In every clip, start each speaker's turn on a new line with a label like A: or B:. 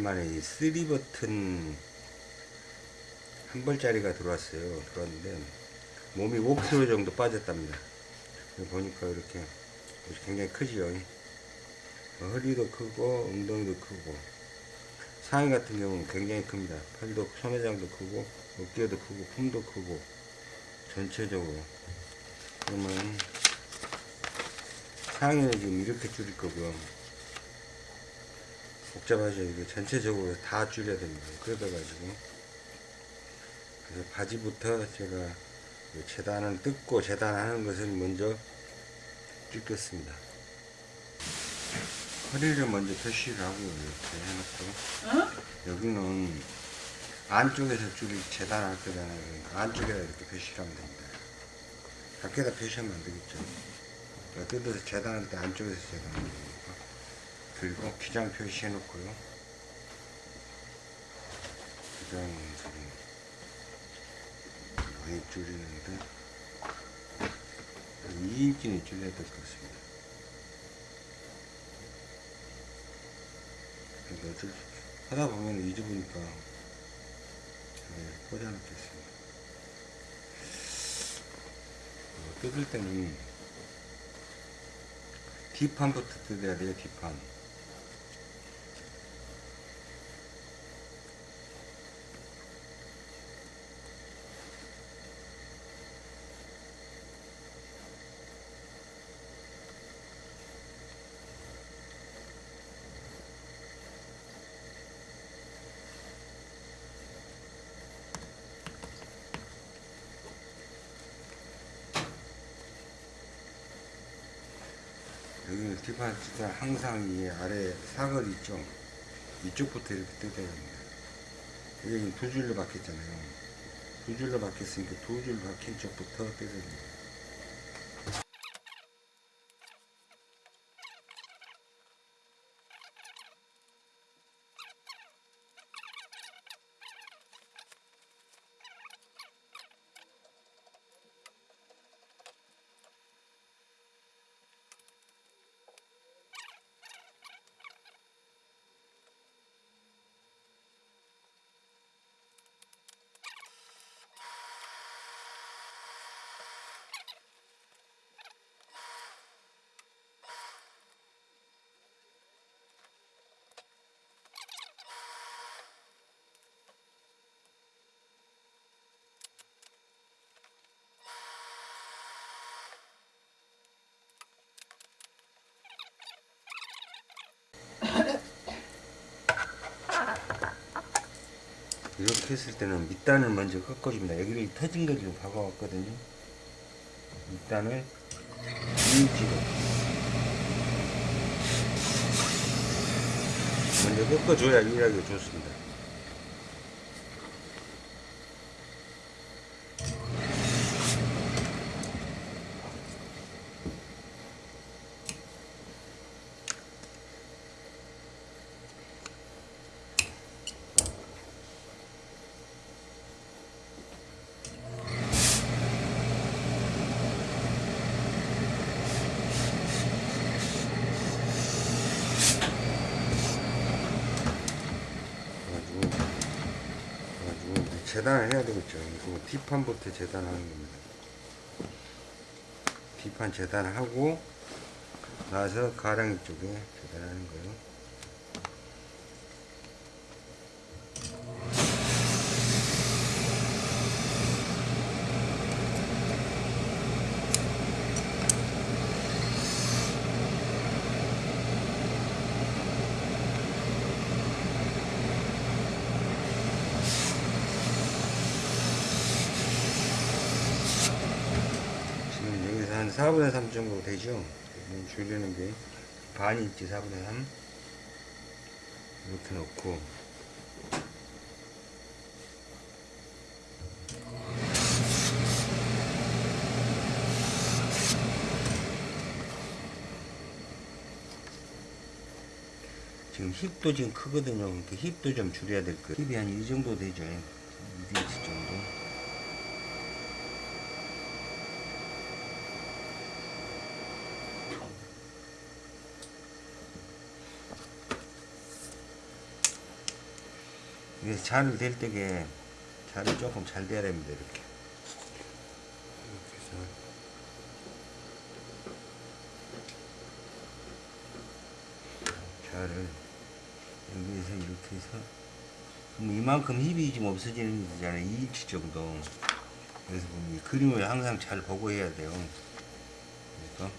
A: 오랜만에 이 3버튼 한 벌짜리가 들어왔어요. 들어왔는데 몸이 5kg 정도 빠졌답니다. 보니까 이렇게 굉장히 크지요. 허리도 크고 엉덩이도 크고 상의 같은 경우는 굉장히 큽니다. 팔도 소매장도 크고 어깨도 크고 품도 크고 전체적으로 그러면 상의는 지금 이렇게 줄일 거고요. 복잡하죠. 이게 전체적으로 다 줄여야 됩니다. 그러다 가지고 그래서 바지부터 제가 재단을 뜯고 재단하는 것을 먼저 찍겠습니다. 허리를 먼저 표시를 하고 이렇게 해놓고 여기는 안쪽에서 줄이 재단할 때잖아요. 그러니까 안쪽에다 이렇게 표시를 하면 됩니다. 밖에다 표시하면 안 되겠죠. 그러니까 뜯어서 재단할 때 안쪽에서 되니까. 그리고 기장 표시해 놓고요. 기장은 지금 많이 줄이는데 2인치는 줄여야 될 것 같습니다. 어쩔 수 하다 보면 잊어보니까 네, 꽂아놓겠습니다. 어, 뜯을 때는 뒷판부터 뜯어야 돼요, 뒷판. 뜯을 항상 이 아래 사걸 있죠? 이쪽부터 이렇게 뜯어야 됩니다. 여기 두 줄로 박혔잖아요. 두 줄로 박혔으니까 두 줄 박힌 쪽부터 뜯어야 됩니다. 했을 때는 밑단을 먼저 꺾어줍니다. 여기를 터진 거 지금 박아왔거든요. 밑단을 2인치로 먼저 꺾어줘야 유리하게 좋습니다. 그래가지고 그래가지고 이제 재단을 해야 되겠죠. 그리고 뒷판부터 재단하는 겁니다. 뒷판 재단을 하고 나서 가랑이 쪽에 재단하는 거예요. 지금 여기서 한 4분의 3 정도 되죠? 음, 줄이는 게 있지 4분의 3 이렇게 넣고 지금 힙도 지금 크거든요. 그러니까 힙도 좀 줄여야 될 거예요. 힙이 한 이 정도 되죠. 2인치 정도. 잔을 댈 때게 잔을 조금 잘 돼야 됩니다 이렇게. 자를 여기에서 이렇게 해서 이만큼 힙이 좀 없어지는 거잖아요. 2인치 정도. 그래서 그림을 항상 잘 보고 해야 돼요. 그러니까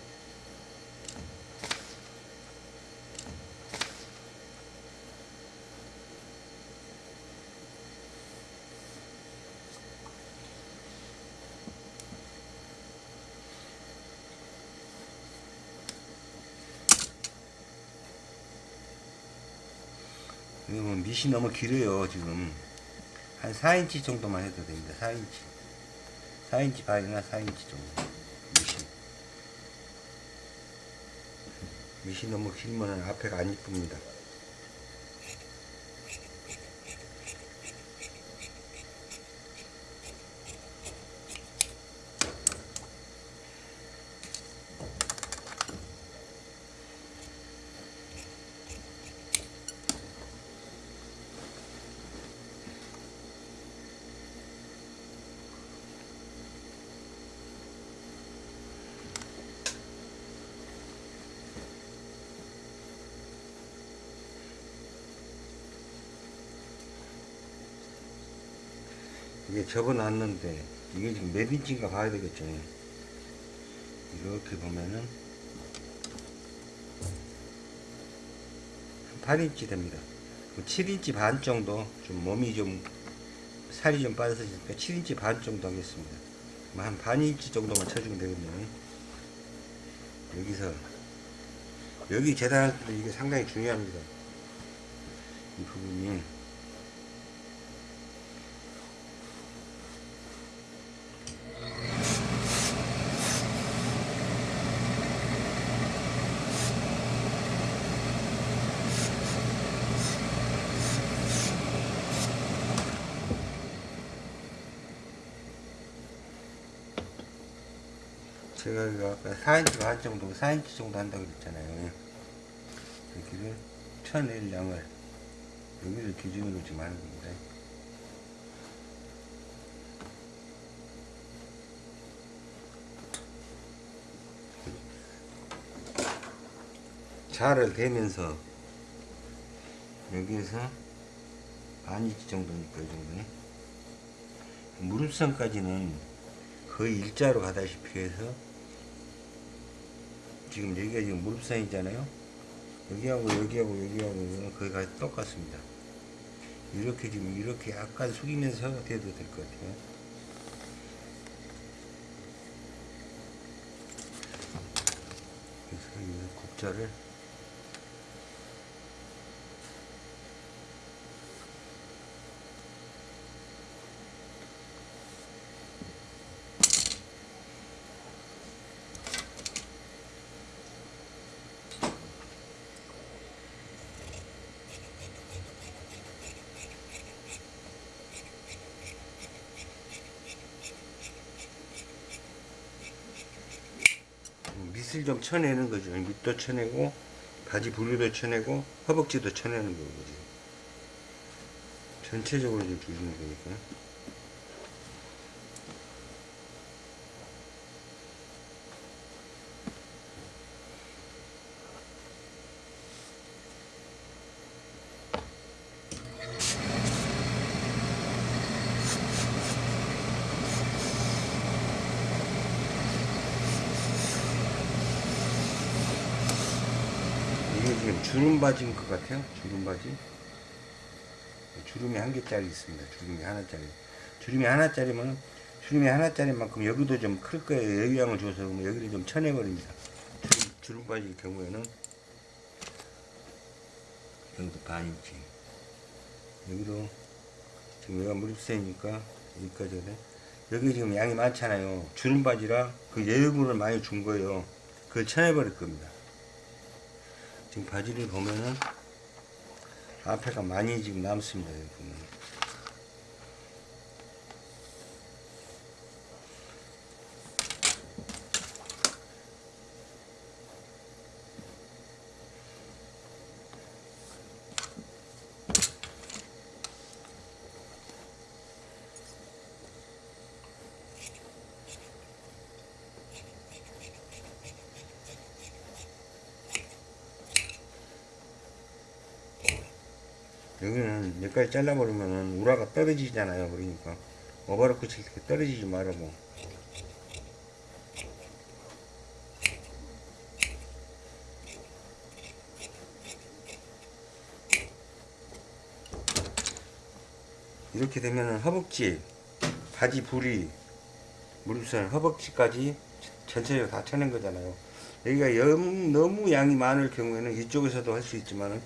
A: 밑이 너무 길어요 지금. 한 4인치 정도만 해도 됩니다 4인치. 4인치 반이나 4인치 정도. 밑이 밑이 너무 길면 앞에가 안 이쁩니다 이게 접어놨는데 이게 지금 몇 인치인가 봐야 되겠죠. 이렇게 보면은 한 8인치 됩니다. 7인치 반 정도 좀 몸이 좀 살이 좀 빠졌으니까 7인치 반 정도 하겠습니다. 뭐한 반인치 정도만 쳐주면 되거든요. 여기서 여기 재단할 때 이게 상당히 중요합니다. 이 부분이 제가 아까 4인치 반 정도, 4인치 정도 한다고 그랬잖아요. 여기를 쳐낼 양을 여기를 기준으로 지금 하는 겁니다. 자를 대면서 여기에서 반 인치 정도니까 이 정도네. 무릎선까지는 거의 일자로 가다시피 해서 지금 여기가 지금 무릎선이잖아요. 여기하고 여기하고 여기하고 거의 가 똑같습니다. 이렇게 지금 이렇게 약간 숙이면서 돼도 될 것 같아요. 그래서 이 곡자를 밑을 좀 쳐내는 거죠. 밑도 쳐내고 바지 부리도 쳐내고 허벅지도 쳐내는 거거든요. 전체적으로 좀 주시면 되니까. 바지인 것 같아요. 주름 바지. 주름이 한 개짜리 있습니다. 주름이 하나짜리. 주름이 하나짜리면 주름이 하나짜리만큼 여기도 좀 클 거예요. 여유양을 줘서 그러면 여기를 좀 쳐내버립니다. 주름, 주름 바지일 경우에는 여기도 반인치. 여기도 지금 여기가 무릎세니까 여기까지 그래. 여기 지금 양이 많잖아요. 주름 바지라 그 여유분을 많이 준 거예요. 그걸 쳐내버릴 겁니다. 지금 바지를 보면은 앞에가 많이 지금 남습니다. 여기 보면. 여기까지 잘라버리면은 우라가 떨어지잖아요. 그러니까 오버로크 칠 때 떨어지지 말라고. 이렇게 되면은 허벅지, 바지 부리, 무릎선, 허벅지까지 전체적으로 다 쳐낸 거잖아요. 여기가 영- 너무 양이 많을 경우에는 이쪽에서도 할 수 있지만은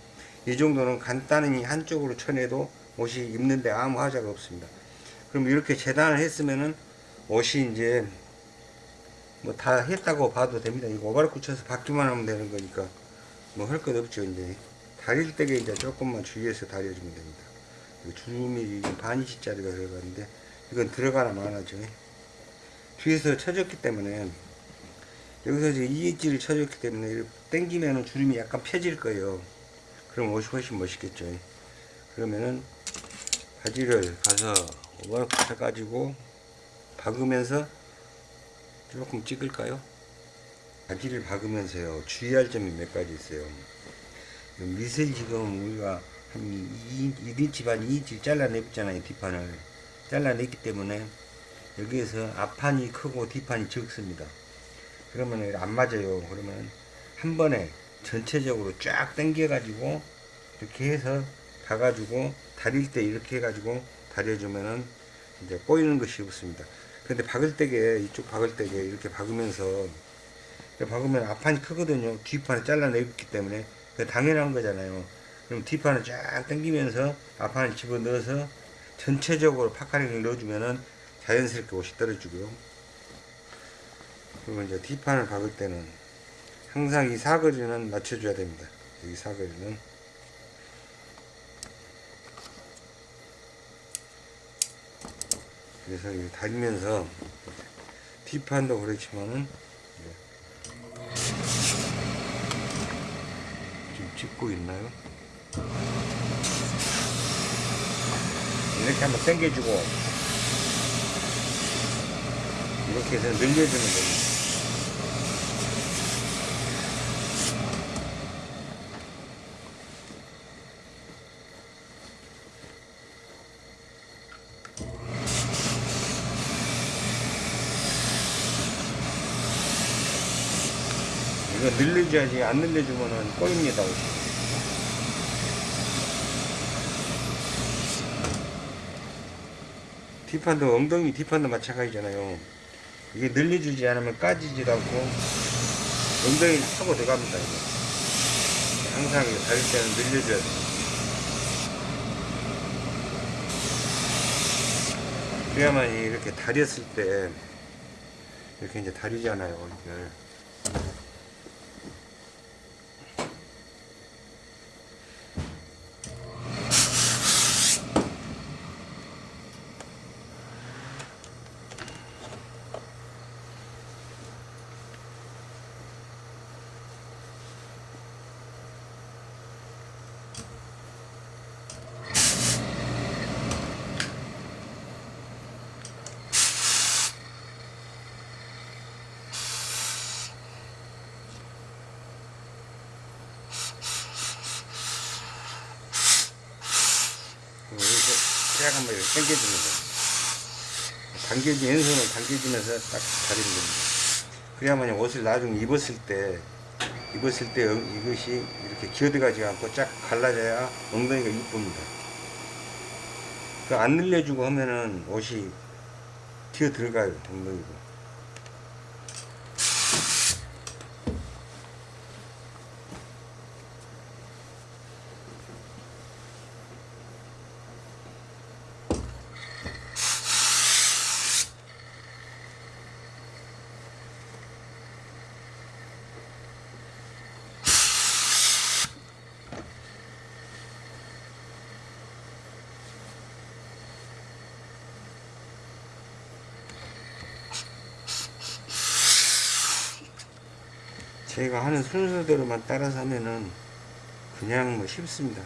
A: 이 정도는 간단히 한쪽으로 쳐내도 옷이 입는데 아무 하자가 없습니다. 그럼 이렇게 재단을 했으면은 옷이 이제 뭐 다 했다고 봐도 됩니다. 이거 오바르크 쳐서 받기만 하면 되는 거니까 뭐 할 것 없죠. 이제 다릴 때게 이제 조금만 주의해서 다려주면 됩니다. 주름이 반 인치짜리가 들어가는데 이건 들어가나 마나죠. 뒤에서 쳐졌기 때문에 여기서 이제 2인치를 쳐줬기 때문에 당기면은 주름이 약간 펴질 거예요. 그럼 옷이 훨씬 멋있겠죠. 그러면은 바지를 가서 오버로크 쳐가지고 박으면서 조금 찍을까요? 바지를 박으면서요 주의할 점이 몇 가지 있어요. 밑을 지금 우리가 한 2, 1인치 반 2인치 잘라냈잖아요 뒷판을 잘라냈기 때문에 여기에서 앞판이 크고 뒷판이 적습니다. 그러면 안 맞아요. 그러면 한 번에 전체적으로 쫙 당겨 가지고 이렇게 해서 박아주고 다릴 때 이렇게 해가지고 다려주면은 이제 꼬이는 것이 없습니다. 근데 박을 때게 이쪽 박을 때게 이렇게 박으면서 박으면 앞판이 크거든요. 뒷판을 잘라내기 때문에 그 당연한 거잖아요. 그럼 뒷판을 쫙 당기면서 앞판을 집어 넣어서 전체적으로 파카링을 넣어주면은 자연스럽게 옷이 떨어지고요. 그리고 이제 뒷판을 박을 때는 항상 이 사거리는 맞춰줘야 됩니다. 이 사거리는 그래서 이 다리면서 뒷판도 그렇지만은 지금 찍고 있나요? 이렇게 한번 당겨주고 이렇게 해서 늘려주면 됩니다. 이거 늘려줘야지 안 늘려주면은 꼬입니다. 뒷판도 엉덩이 뒷판도 마찬가지잖아요 이게 늘려주지 않으면 까지지도 않고 엉덩이를 타고 들어갑니다 이거. 항상 다릴 때는 늘려줘야 돼요 그래야만 이렇게 다렸을 때 이렇게 이제 다리잖아요 이걸 이렇게 쫙 한번 이렇게 거예요. 당겨지, 왼손을 당겨주면서 딱 다리는 겁니다. 그래야만 옷을 나중에 입었을 때, 입었을 때 엉- 이것이 이렇게 기어들어가지 않고 쫙 갈라져야 엉덩이가 이쁩니다. 그 안 늘려주고 하면은 옷이 튀어 들어가요, 엉덩이가. 제가 하는 순서대로만 따라서 하면은 그냥 뭐 쉽습니다.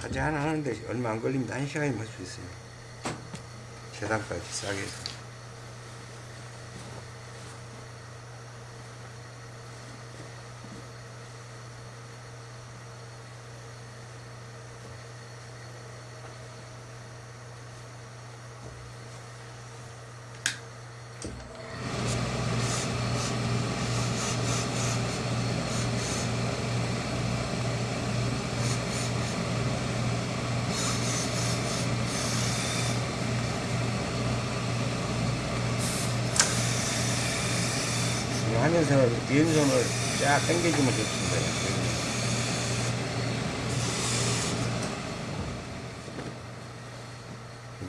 A: 바지 하나 하는데 얼마 안 걸립니다. 한 시간이면 할 수 있어요. 재단까지 싸게 해서. 하면서 왼손을 쫙 당겨주면 좋습니다.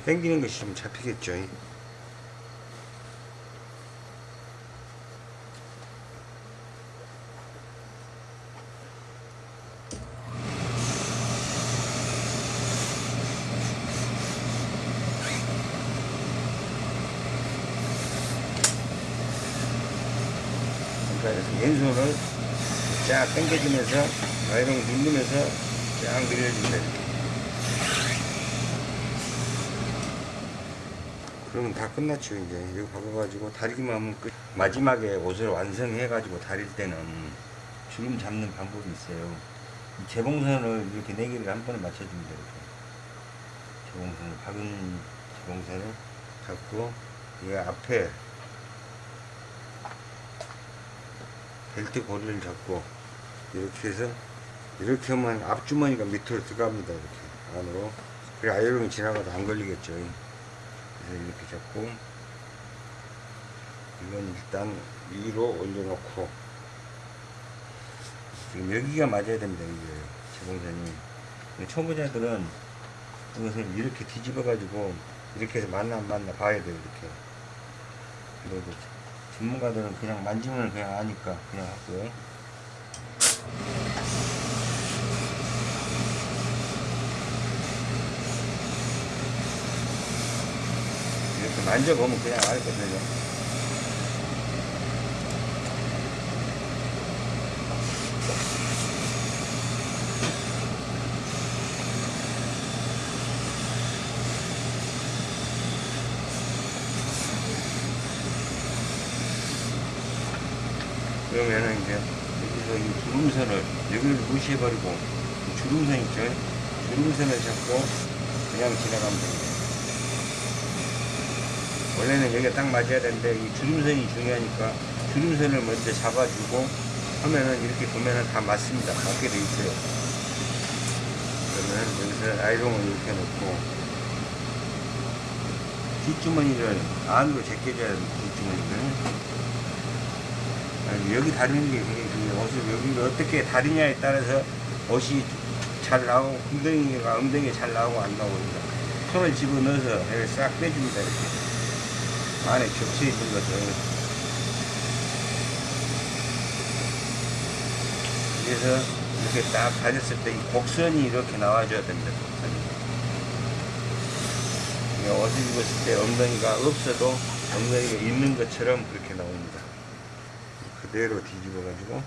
A: 당기는 것이 좀 잡히겠죠. 그러니까 그래서 왼손을 쫙 당겨주면서 아이롱 누르면서 쫙. 이렇게. 그러면 다 끝났죠 이제 이거 박아가지고 다리기만 하면 끝 마지막에 옷을 완성해가지고 다릴 때는 주름 잡는 방법이 있어요 이 재봉선을 이렇게 네 개를 한 번에 맞춰줍니다 이렇게 재봉선을 박은 재봉선을 잡고 이 앞에 벨트 고리를 잡고 이렇게 해서 이렇게 하면 앞주머니가 밑으로 들어갑니다 이렇게. 안으로. 그래 아이롱이 지나가도 안 걸리겠죠. 그래서 이렇게 잡고 이건 일단 위로 올려놓고 지금 여기가 맞아야 됩니다 이게. 재봉선이 초보자들은 이것을 이렇게 뒤집어 가지고 이렇게 해서 맞나 안 맞나 봐야 돼요 이렇게. 그리고 전문가들은 그냥 만지면 그냥 아니까 그냥 하고요 이렇게 만져보면 그냥 알거든요. 그러면은 이제 여기서 이 주름선을 여기를 무시해버리고 이 주름선 있죠? 주름선을 잡고 그냥 지나가면 됩니다. 원래는 여기가 딱 맞아야 되는데 이 주름선이 중요하니까 주름선을 먼저 잡아주고 하면은 이렇게 보면은 다 맞습니다. 맞게 돼 있어요. 그러면 여기서 아이롱을 이렇게 놓고 뒷주머니를 안으로 제껴줘야 됩니다. 뒷주머니를. 여기 다리는 게 옷을 여기를 어떻게 다리냐에 따라서 옷이 잘 나오고 엉덩이가 엉덩이 잘 나오고 안 나오고 손을 집어넣어서 여기 싹 빼줍니다. 이렇게. 안에 겹쳐 있는 것을 그래서 이렇게 딱 다녔을 때 이 곡선이 이렇게 나와줘야 됩니다. 곡선이. 옷을 입었을 때 엉덩이가 없어도 엉덩이가 있는 것처럼 그렇게 나옵니다. 그대로 뒤집어 가지고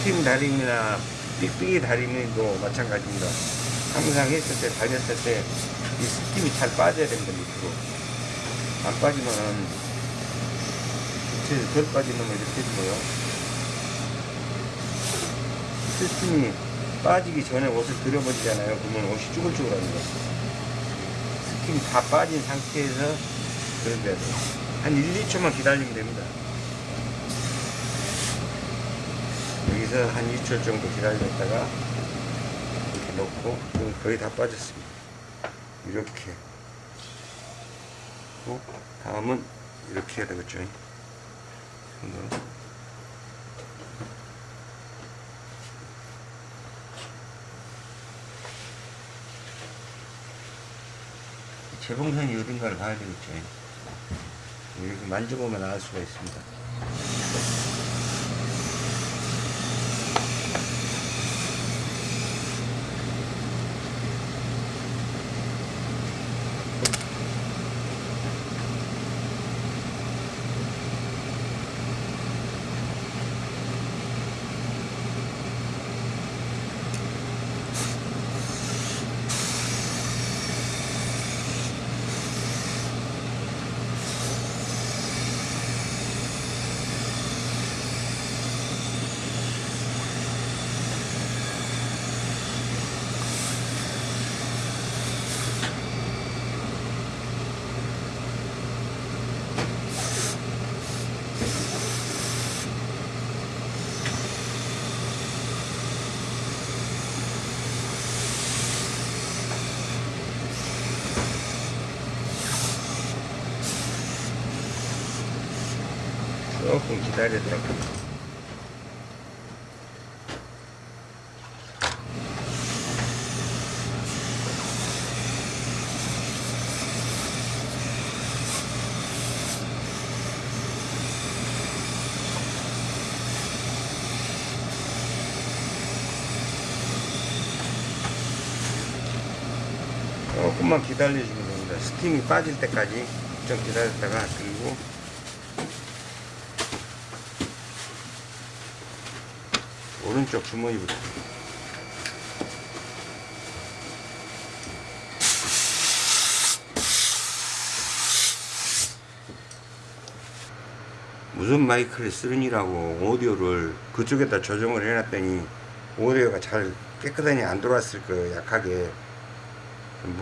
A: 스팀 다림이나 삑삑이 다림도 마찬가지입니다. 항상 했을 때, 다녔을 때, 이 스팀이 잘 빠져야 됩니다, 밑으로. 안 빠지면, 밑에 덜 빠지면 이렇게 해주고요. 스팀이 빠지기 전에 옷을 들여버리잖아요. 그러면 옷이 쭈글쭈글합니다. 스팀이 다 빠진 상태에서 그런데. 한 1, 2초만 기다리면 됩니다. 여기서 한 2초 정도 기다렸다가 이렇게 넣고 거의 다 빠졌습니다. 이렇게 또 다음은 이렇게 해야 되겠죠. 재봉선이 어딘가를 봐야 되겠죠. 이렇게 만져보면 알 수가 있습니다. 기다렸다가 조금만 기다려주면 됩니다. 스팀이 빠질 때까지 좀 기다렸다가 그리고 오른쪽 주머니부터 무슨 마이크를 쓰느니라고 오디오를 그쪽에다 조정을 해놨더니 오디오가 잘 깨끗하니 안 들어왔을 거예요 약하게.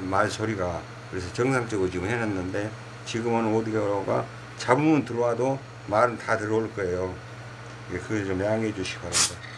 A: 말 소리가. 그래서 정상적으로 지금 해놨는데 지금은 오디오가 잡으면 들어와도 말은 다 들어올 거예요. 예, 그걸 좀 양해해 주시기 바랍니다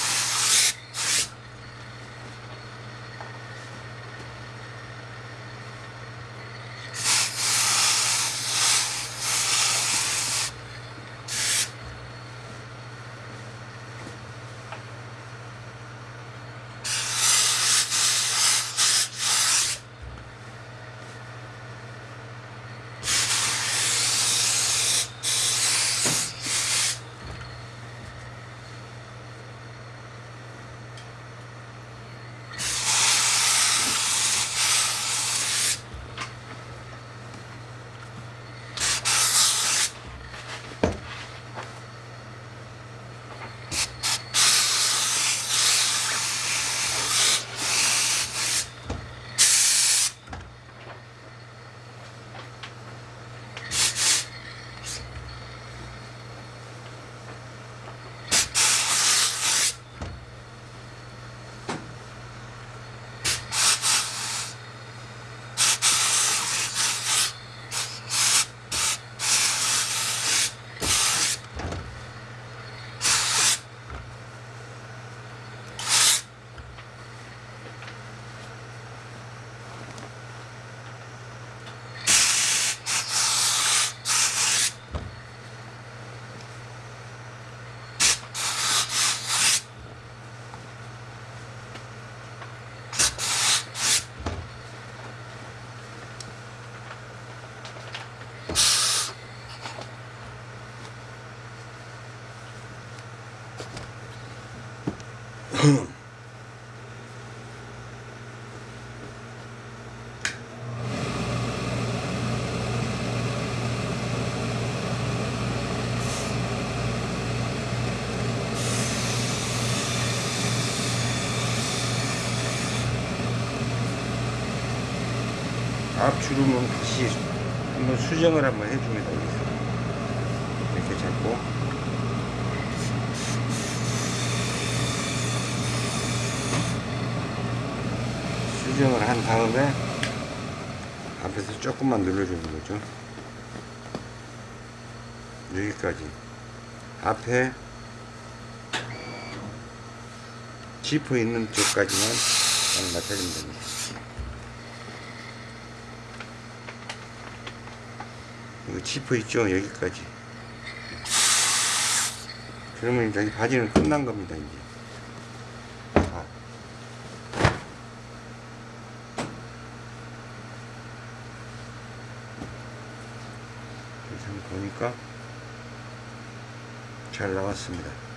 A: 앞 주름은 다시 한번 수정을 한번 되겠어요 이렇게 잡고. 수정을 한 다음에 앞에서 조금만 눌러주는 거죠. 여기까지. 앞에 지퍼 있는 쪽까지만 딱 맞춰주면 됩니다 이거 지퍼 있죠? 여기까지. 그러면 이제 이 바지는 끝난 겁니다 이제. 한번 보니까 잘 나왔습니다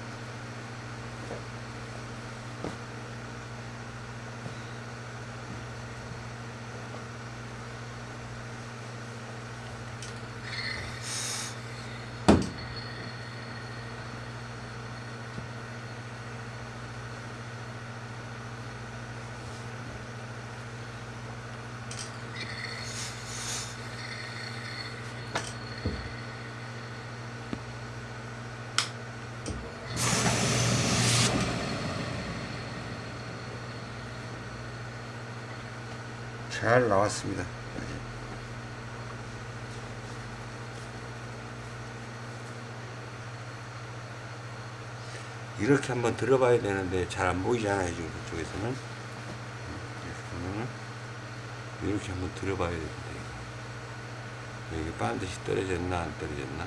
A: 잘 나왔습니다. 이렇게 한번 들어봐야 되는데 잘 안 보이잖아요 지금 그쪽에서는? 보면은 이렇게 한번 들어봐야 됩니다 여기 반드시 떨어졌나 안 떨어졌나